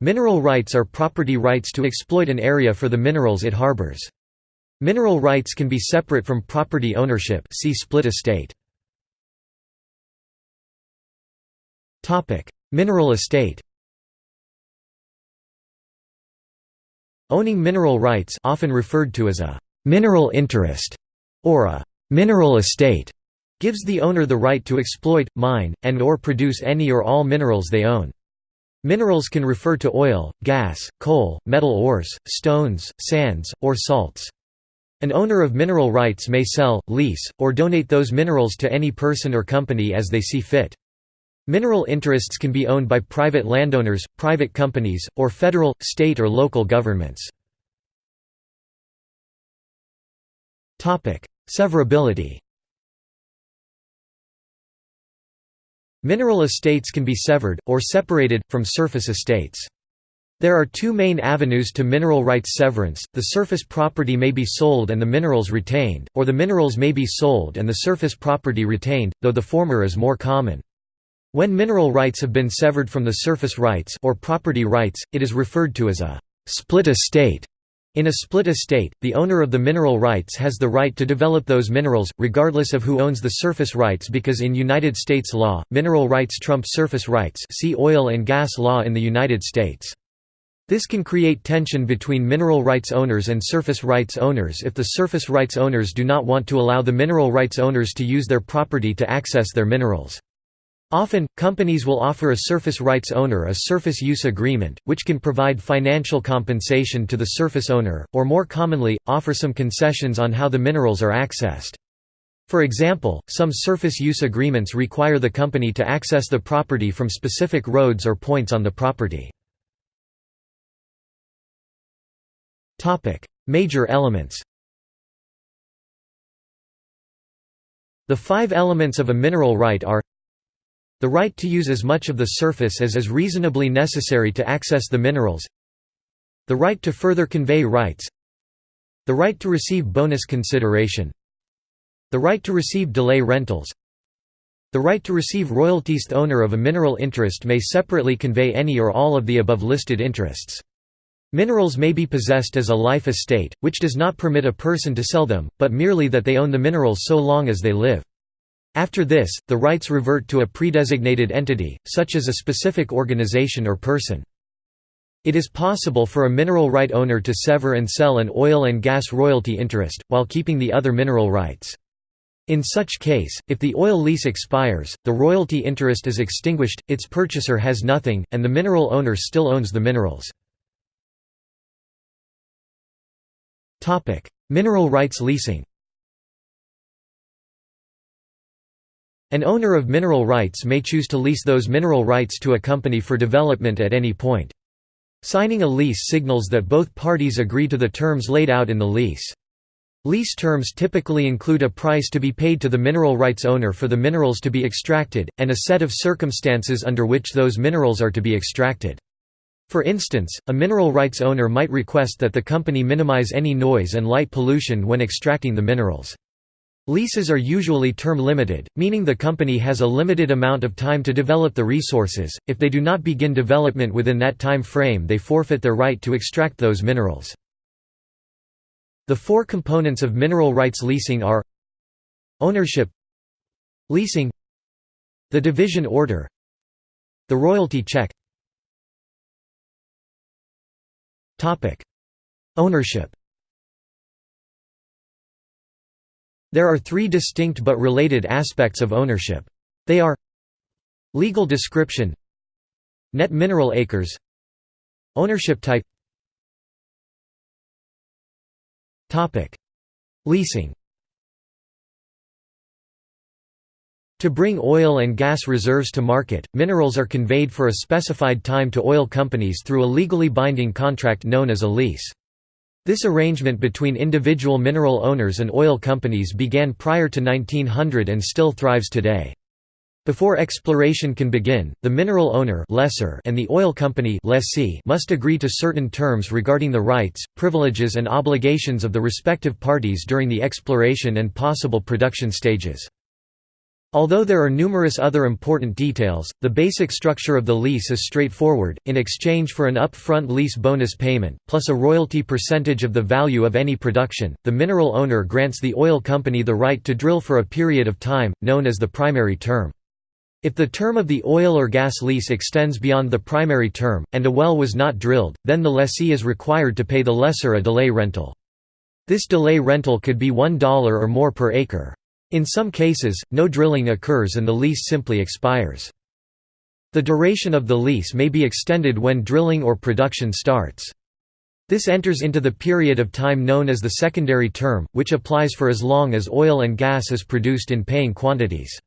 Mineral rights are property rights to exploit an area for the minerals it harbors. Mineral rights can be separate from property ownership see split estate. Mineral estate Owning mineral rights often referred to as a «mineral interest» or a «mineral estate» gives the owner the right to exploit, mine, and or produce any or all minerals they own. Minerals can refer to oil, gas, coal, metal ores, stones, sands, or salts. An owner of mineral rights may sell, lease, or donate those minerals to any person or company as they see fit. Mineral interests can be owned by private landowners, private companies, or federal, state or local governments. Severability Mineral estates can be severed, or separated, from surface estates. There are two main avenues to mineral rights severance, the surface property may be sold and the minerals retained, or the minerals may be sold and the surface property retained, though the former is more common. When mineral rights have been severed from the surface rights or property rights, it is referred to as a split estate. In a split estate, the owner of the mineral rights has the right to develop those minerals, regardless of who owns the surface rights because in United States law, mineral rights trump surface rights see oil and gas law in the United States. This can create tension between mineral rights owners and surface rights owners if the surface rights owners do not want to allow the mineral rights owners to use their property to access their minerals. Often, companies will offer a surface rights owner a surface use agreement, which can provide financial compensation to the surface owner, or more commonly, offer some concessions on how the minerals are accessed. For example, some surface use agreements require the company to access the property from specific roads or points on the property. Major elements The five elements of a mineral right are the right to use as much of the surface as is reasonably necessary to access the minerals The right to further convey rights The right to receive bonus consideration The right to receive delay rentals The right to receive royalties The owner of a mineral interest may separately convey any or all of the above listed interests. Minerals may be possessed as a life estate, which does not permit a person to sell them, but merely that they own the minerals so long as they live. After this, the rights revert to a predesignated entity, such as a specific organization or person. It is possible for a mineral right owner to sever and sell an oil and gas royalty interest, while keeping the other mineral rights. In such case, if the oil lease expires, the royalty interest is extinguished, its purchaser has nothing, and the mineral owner still owns the minerals. Mineral rights leasing An owner of mineral rights may choose to lease those mineral rights to a company for development at any point. Signing a lease signals that both parties agree to the terms laid out in the lease. Lease terms typically include a price to be paid to the mineral rights owner for the minerals to be extracted, and a set of circumstances under which those minerals are to be extracted. For instance, a mineral rights owner might request that the company minimize any noise and light pollution when extracting the minerals. Leases are usually term-limited, meaning the company has a limited amount of time to develop the resources. If they do not begin development within that time frame, they forfeit their right to extract those minerals. The four components of mineral rights leasing are ownership, leasing, the division order, the royalty check. Topic: Ownership There are three distinct but related aspects of ownership. They are Legal description Net mineral acres Ownership type Leasing To bring oil and gas reserves to market, minerals are conveyed for a specified time to oil companies through a legally binding contract known as a lease. This arrangement between individual mineral owners and oil companies began prior to 1900 and still thrives today. Before exploration can begin, the mineral owner lessor and the oil company lessee must agree to certain terms regarding the rights, privileges and obligations of the respective parties during the exploration and possible production stages. Although there are numerous other important details, the basic structure of the lease is straightforward, in exchange for an upfront lease bonus payment, plus a royalty percentage of the value of any production, the mineral owner grants the oil company the right to drill for a period of time, known as the primary term. If the term of the oil or gas lease extends beyond the primary term, and a well was not drilled, then the lessee is required to pay the lessor a delay rental. This delay rental could be $1 or more per acre. In some cases, no drilling occurs and the lease simply expires. The duration of the lease may be extended when drilling or production starts. This enters into the period of time known as the secondary term, which applies for as long as oil and gas is produced in paying quantities.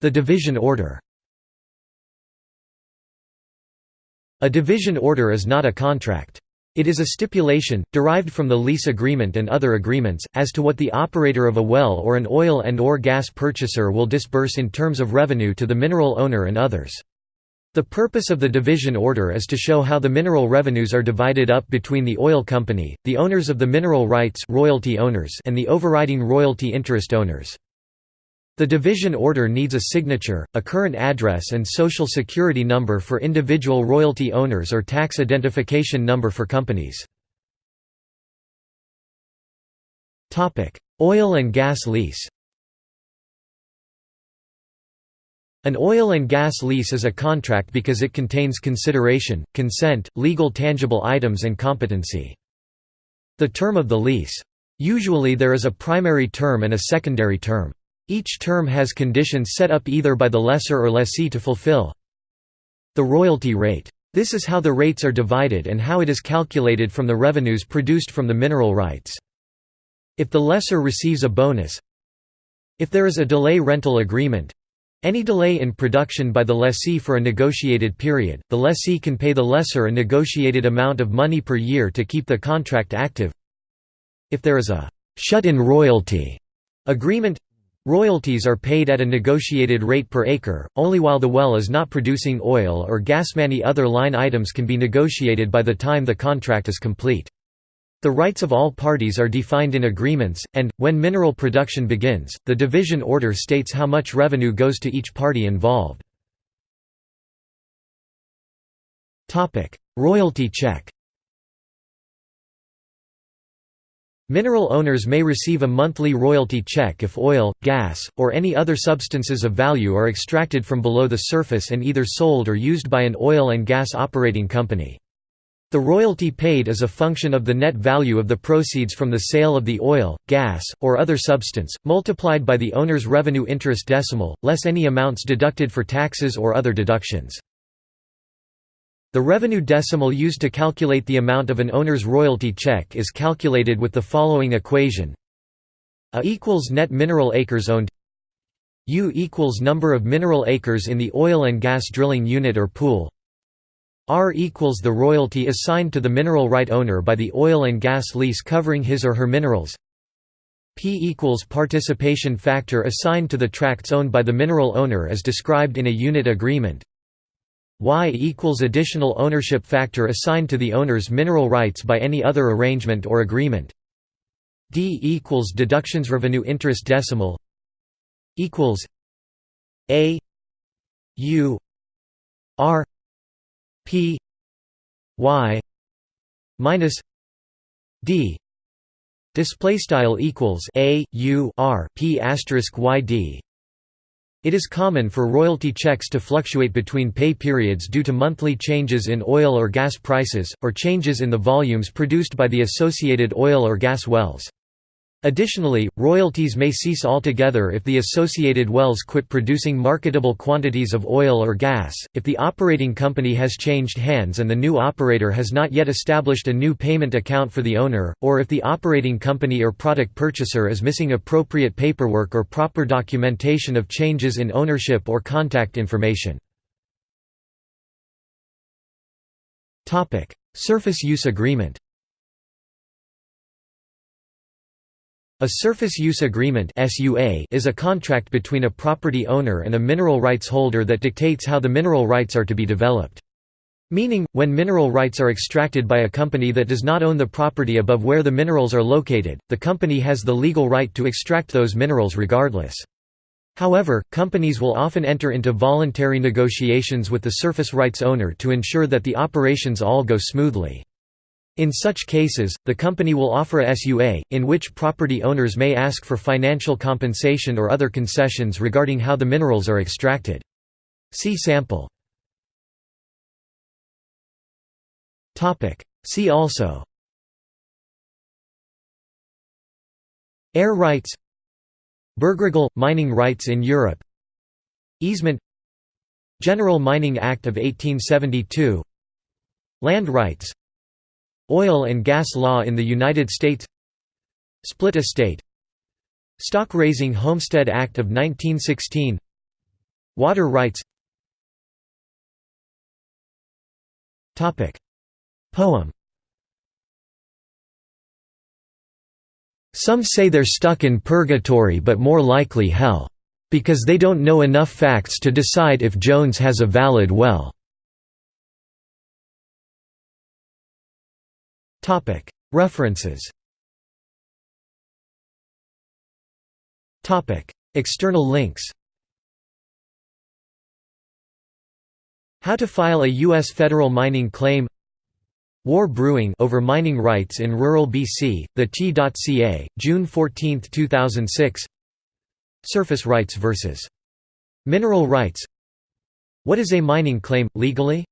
The division order A division order is not a contract. It is a stipulation, derived from the lease agreement and other agreements, as to what the operator of a well or an oil and or gas purchaser will disburse in terms of revenue to the mineral owner and others. The purpose of the division order is to show how the mineral revenues are divided up between the oil company, the owners of the mineral rights royalty owners and the overriding royalty interest owners. The division order needs a signature, a current address and social security number for individual royalty owners or tax identification number for companies. Oil and gas lease An oil and gas lease is a contract because it contains consideration, consent, legal tangible items and competency. The term of the lease. Usually there is a primary term and a secondary term. Each term has conditions set up either by the lessor or lessee to fulfill. The royalty rate. This is how the rates are divided and how it is calculated from the revenues produced from the mineral rights. If the lessor receives a bonus If there is a delay rental agreement any delay in production by the lessee for a negotiated period, the lessee can pay the lessor a negotiated amount of money per year to keep the contract active. If there is a «shut-in royalty» agreement Royalties are paid at a negotiated rate per acre, only while the well is not producing oil or gas. Many other line items can be negotiated by the time the contract is complete. The rights of all parties are defined in agreements, and, when mineral production begins, the division order states how much revenue goes to each party involved. Royalty check Mineral owners may receive a monthly royalty check if oil, gas, or any other substances of value are extracted from below the surface and either sold or used by an oil and gas operating company. The royalty paid is a function of the net value of the proceeds from the sale of the oil, gas, or other substance, multiplied by the owner's revenue interest decimal, less any amounts deducted for taxes or other deductions. The revenue decimal used to calculate the amount of an owner's royalty check is calculated with the following equation. A equals net mineral acres owned. U equals number of mineral acres in the oil and gas drilling unit or pool. R equals the royalty assigned to the mineral right owner by the oil and gas lease covering his or her minerals. P equals participation factor assigned to the tracts owned by the mineral owner as described in a unit agreement Y equals additional ownership factor assigned to the owner's mineral rights by any other arrangement or agreement. D equals deductions revenue interest decimal equals A U R P Y minus D display style equals A U R P asterisk Y D it is common for royalty checks to fluctuate between pay periods due to monthly changes in oil or gas prices, or changes in the volumes produced by the associated oil or gas wells. Additionally, royalties may cease altogether if the associated wells quit producing marketable quantities of oil or gas, if the operating company has changed hands and the new operator has not yet established a new payment account for the owner, or if the operating company or product purchaser is missing appropriate paperwork or proper documentation of changes in ownership or contact information. Surface use agreement A surface use agreement is a contract between a property owner and a mineral rights holder that dictates how the mineral rights are to be developed. Meaning, when mineral rights are extracted by a company that does not own the property above where the minerals are located, the company has the legal right to extract those minerals regardless. However, companies will often enter into voluntary negotiations with the surface rights owner to ensure that the operations all go smoothly. In such cases, the company will offer a SUA, in which property owners may ask for financial compensation or other concessions regarding how the minerals are extracted. See sample. See also. Air rights. Bergregal – mining rights in Europe. Easement. General Mining Act of 1872 Land rights Oil and gas law in the United States. Split estate. Stock Raising Homestead Act of 1916 Water rights. Poem. Some say they're stuck in purgatory but more likely hell. Because they don't know enough facts to decide if Jones has a valid well. References External links How to file a U.S. federal mining claim War Brewing over mining rights in rural BC, the T.ca, June 14, 2006 Surface rights vs. Mineral rights What is a mining claim, legally?